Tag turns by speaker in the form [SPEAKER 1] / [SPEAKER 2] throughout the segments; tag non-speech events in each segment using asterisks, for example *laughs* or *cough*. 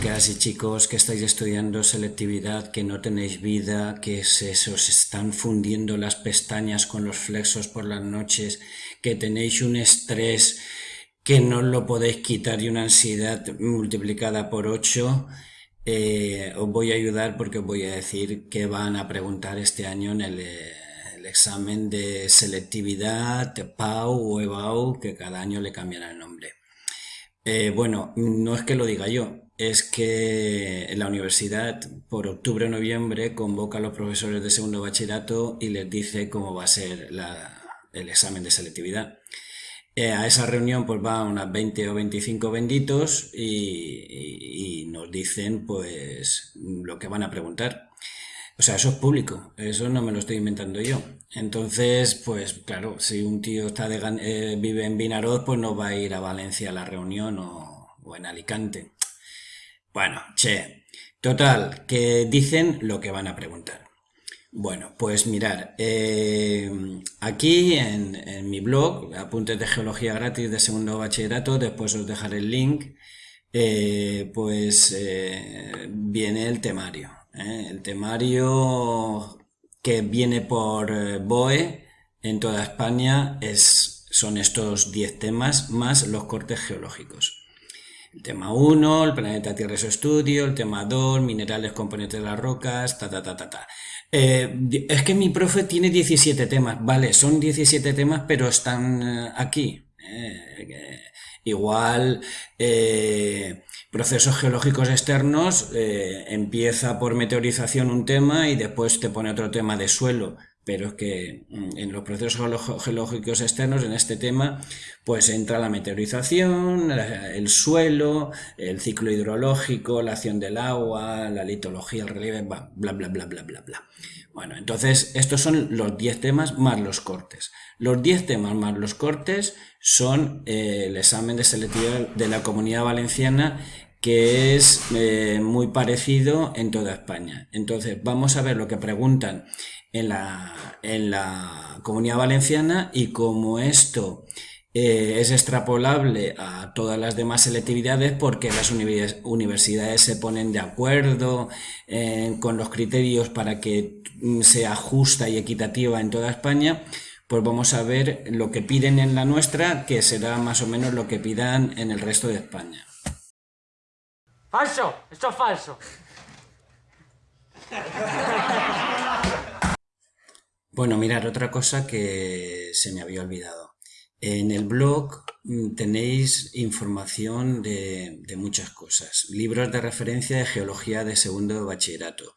[SPEAKER 1] Chicas y chicos que estáis estudiando selectividad, que no tenéis vida, que se, os están fundiendo las pestañas con los flexos por las noches, que tenéis un estrés que no lo podéis quitar y una ansiedad multiplicada por 8, eh, os voy a ayudar porque os voy a decir que van a preguntar este año en el, examen de selectividad, PAU o EBAU, que cada año le cambian el nombre. Eh, bueno, no es que lo diga yo, es que la universidad por octubre o noviembre convoca a los profesores de segundo bachillerato y les dice cómo va a ser el examen de selectividad. Eh, a esa reunión pues van unas 20 o 25 benditos y, nos dicen pues lo que van a preguntar. O sea, eso es público, eso no me lo estoy inventando yo. Entonces, pues claro, si un tío está de, eh, vive en Vinaroz, pues no va a ir a Valencia a la reunión o en Alicante. Bueno, che, total, que dicen lo que van a preguntar. Bueno, pues mirar, eh, aquí en, mi blog, apuntes de geología gratis de segundo bachillerato, después os dejaré el link, eh, pues viene el temario. ¿eh? El temario que viene por eh, BOE en toda España es, son estos 10 temas más los cortes geológicos. El tema 1, el planeta Tierra y su estudio, el tema 2, minerales, componentes de las rocas, ta, ta, ta, ta, ta. Eh, es que mi profe tiene 17 temas, vale, son 17 temas, pero están aquí. igual, procesos geológicos externos, eh, empieza por meteorización un tema y después te pone otro tema de suelo. Pero es que mm, en los procesos geológicos externos, en este tema, pues entra la meteorización, el suelo, el ciclo hidrológico, la acción del agua, la litología, el relieve, bla, bla, bla, bla, bla, bla. Bueno, entonces estos son los 10 temas más los cortes. Los 10 temas más los cortes son eh, el examen de selectividad de la comunidad valenciana que es eh, muy parecido en toda España. Entonces vamos a ver lo que preguntan en la, en la comunidad valenciana y cómo esto eh, es extrapolable a todas las demás selectividades porque las universidades se ponen de acuerdo con los criterios para que sea justa y equitativa en toda España pues vamos a ver lo que piden en la nuestra, que será más o menos lo que pidan en el resto de España.
[SPEAKER 2] ¡Falso! ¡Esto es falso! *laughs*
[SPEAKER 1] Bueno, mirar, otra cosa que se me había olvidado. En el blog mm, tenéis información de, muchas cosas. Libros de referencia de geología de segundo bachillerato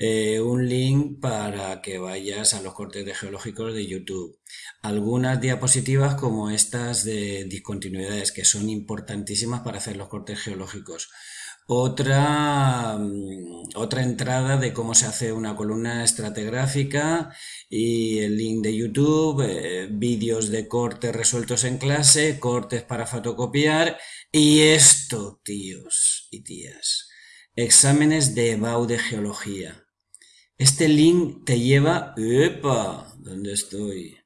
[SPEAKER 1] eh, un link para que vayas a los cortes geológicos de YouTube. Algunas diapositivas como estas de discontinuidades que son importantísimas para hacer los cortes geológicos. Otra, mm, otra entrada de cómo se hace una columna estratigráfica y el link de YouTube, eh, vídeos de cortes resueltos en clase, cortes para fotocopiar y esto, tíos y tías, exámenes de EBAU de geología. Este link te lleva, ¡epa! ¿Dónde estoy?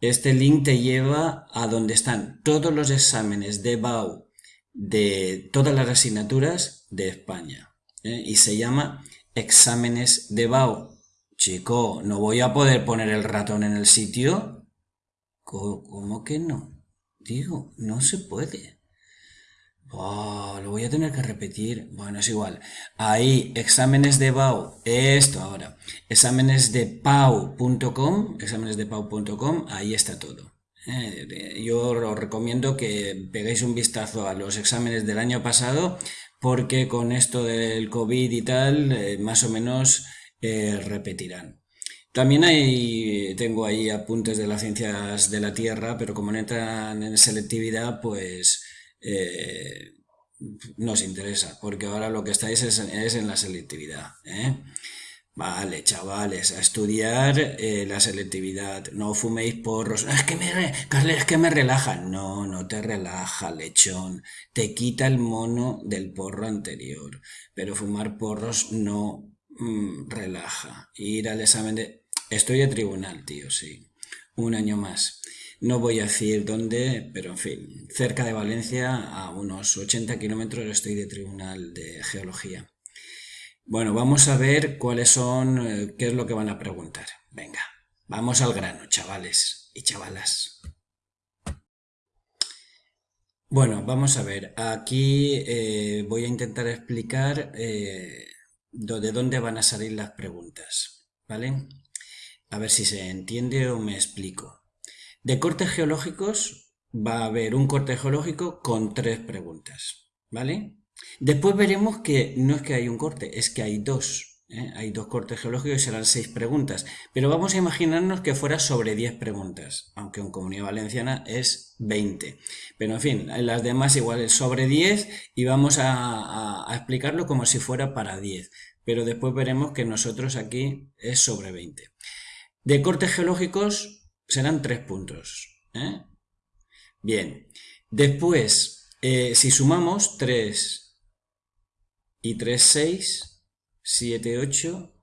[SPEAKER 1] Este link te lleva a donde están todos los exámenes de BAU de todas las asignaturas de España. ¿eh? Y se llama exámenes de BAU. Chico, ¿no voy a poder poner el ratón en el sitio? ¿Cómo que no? Digo, no se puede. Oh, lo voy a tener que repetir. Bueno, es igual. Ahí, exámenes de BAU. Esto ahora. Exámenes de pau.com. Exámenes de pau.com. Ahí está todo. Eh, yo os recomiendo que peguéis un vistazo a los exámenes del año pasado porque con esto del COVID y tal, eh, más o menos eh, repetirán. También hay, tengo ahí apuntes de las ciencias de la Tierra, pero como no entran en selectividad, pues nos interesa, porque ahora lo que estáis es, en la selectividad. Vale, chavales, a estudiar eh, la selectividad. No fuméis porros. Es que me, es que me relaja. No, no te relaja, lechón. Te quita el mono del porro anterior. Pero fumar porros no mm, relaja. Ir al examen de... Estoy de tribunal, tío, sí. Un año más. No voy a decir dónde, pero en fin, cerca de Valencia, a unos 80 kilómetros estoy de Tribunal de Geología. Bueno, vamos a ver cuáles son, eh, qué es lo que van a preguntar. Venga, vamos al grano, chavales y chavalas. Bueno, vamos a ver. Aquí eh, voy a intentar explicar eh, de dónde van a salir las preguntas, ¿vale? A ver si se entiende o me explico. De cortes geológicos va a haber un corte geológico con tres preguntas, ¿vale? Después veremos que no es que hay un corte, es que hay dos. ¿eh? Hay dos cortes geológicos y serán seis preguntas. Pero vamos a imaginarnos que fuera sobre diez preguntas, aunque en Comunidad Valenciana es 20. Pero en fin, las demás igual es sobre 10 y vamos a, a explicarlo como si fuera para 10. Pero después veremos que nosotros aquí es sobre 20. De cortes geológicos serán tres puntos. ¿eh? Bien, después, eh, si sumamos 3 y 3, 6, 7, 8,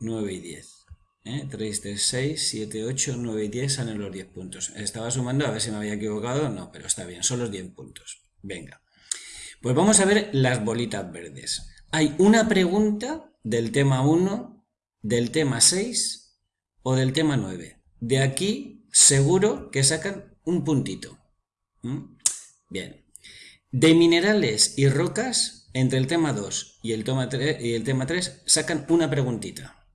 [SPEAKER 1] 9 y 10. ¿eh? 3, 3, 6, 7, 8, 9 y 10 salen los 10 puntos. Estaba sumando a ver si me había equivocado. No, pero está bien, son los 10 puntos. Venga. Pues vamos a ver las bolitas verdes. Hay una pregunta del tema 1, del tema 6 o del tema 9. De aquí seguro que sacan un puntito. ¿Mm? Bien. De minerales y rocas, entre el tema 2 y el, tema 3, y el tema 3 sacan una preguntita.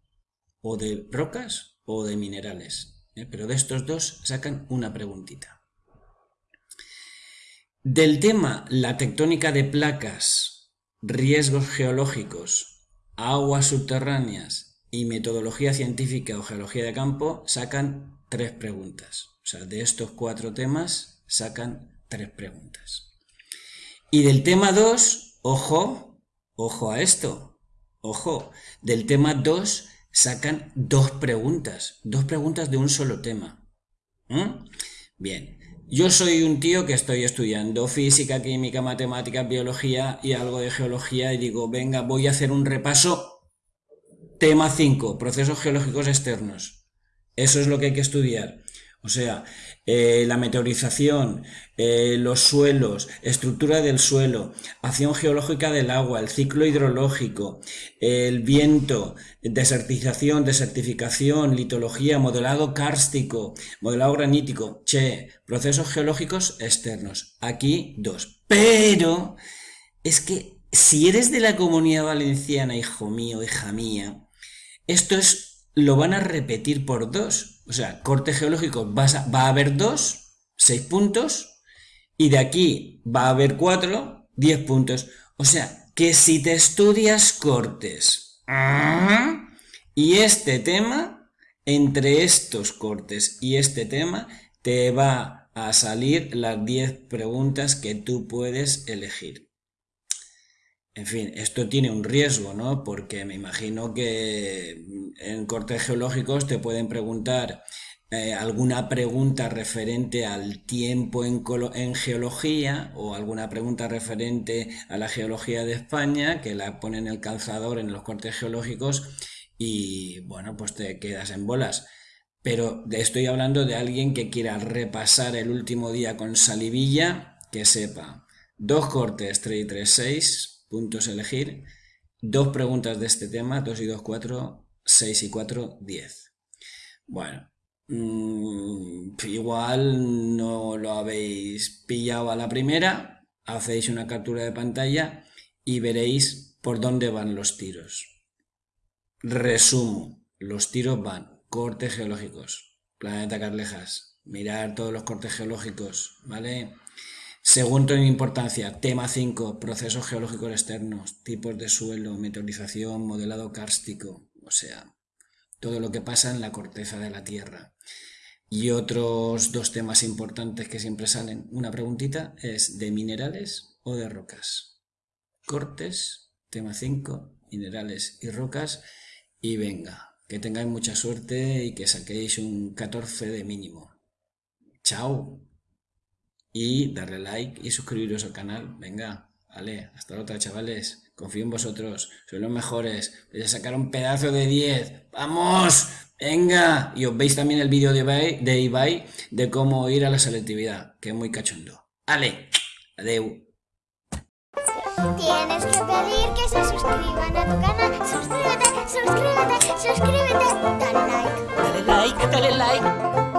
[SPEAKER 1] O de rocas o de minerales. ¿eh? Pero de estos dos sacan una preguntita. Del tema la tectónica de placas, riesgos geológicos, aguas subterráneas y metodología científica o geología de campo sacan tres preguntas. O sea, de estos cuatro temas sacan tres preguntas. Y del tema 2, ojo, ojo a esto, ojo, del tema 2 sacan dos preguntas, dos preguntas de un solo tema. ¿Mm? Bien, yo soy un tío que estoy estudiando física, química, matemáticas, biología y algo de geología y digo, venga, voy a hacer un repaso Tema 5, procesos geológicos externos. Eso es lo que hay que estudiar. O sea, eh, la meteorización, eh, los suelos, estructura del suelo, acción geológica del agua, el ciclo hidrológico, el viento, desertización, desertificación, litología, modelado kárstico, modelado granítico, che, procesos geológicos externos. Aquí dos. Pero es que si eres de la comunidad valenciana, hijo mío, hija mía, esto es, lo van a repetir por dos. O sea, corte geológico va a, haber dos, seis puntos, y de aquí va a haber cuatro, diez puntos. O sea, que si te estudias cortes y este tema, entre estos cortes y este tema, te va a salir las diez preguntas que tú puedes elegir. En fin, esto tiene un riesgo, ¿no? Porque me imagino que en cortes geológicos te pueden preguntar eh, alguna pregunta referente al tiempo en, en, geología o alguna pregunta referente a la geología de España que la pone en el calzador en los cortes geológicos y bueno, pues te quedas en bolas. Pero estoy hablando de alguien que quiera repasar el último día con salivilla, que sepa. Dos cortes 3 y 3, 6, puntos elegir, dos preguntas de este tema, 2 y 2, 4, 6 y 4, 10. Bueno, mmm, igual no lo habéis pillado a la primera, hacéis una captura de pantalla y veréis por dónde van los tiros. Resumo, los tiros van, cortes geológicos, planeta Carlejas, mirar todos los cortes geológicos, ¿vale? Segundo en importancia, tema 5, procesos geológicos externos, tipos de suelo, meteorización, modelado kárstico, o sea, todo lo que pasa en la corteza de la Tierra. Y otros dos temas importantes que siempre salen, una preguntita, es de minerales o de rocas. Cortes, tema 5, minerales y rocas, y venga, que tengáis mucha suerte y que saquéis un 14 de mínimo. ¡Chao! y darle like y suscribiros al canal. Venga, vale, hasta la otra chavales. Confío en vosotros, sois los mejores. Voy a sacar un pedazo de 10. ¡Vamos! Venga, y os veis también el vídeo de Ibai, de Ibai de cómo ir a la selectividad, que es muy cachondo. Ale, adeu.
[SPEAKER 2] Tienes que pedir que se suscriban a tu canal. Suscríbete, suscríbete, suscríbete. Dale like.
[SPEAKER 3] Dale like, dale like.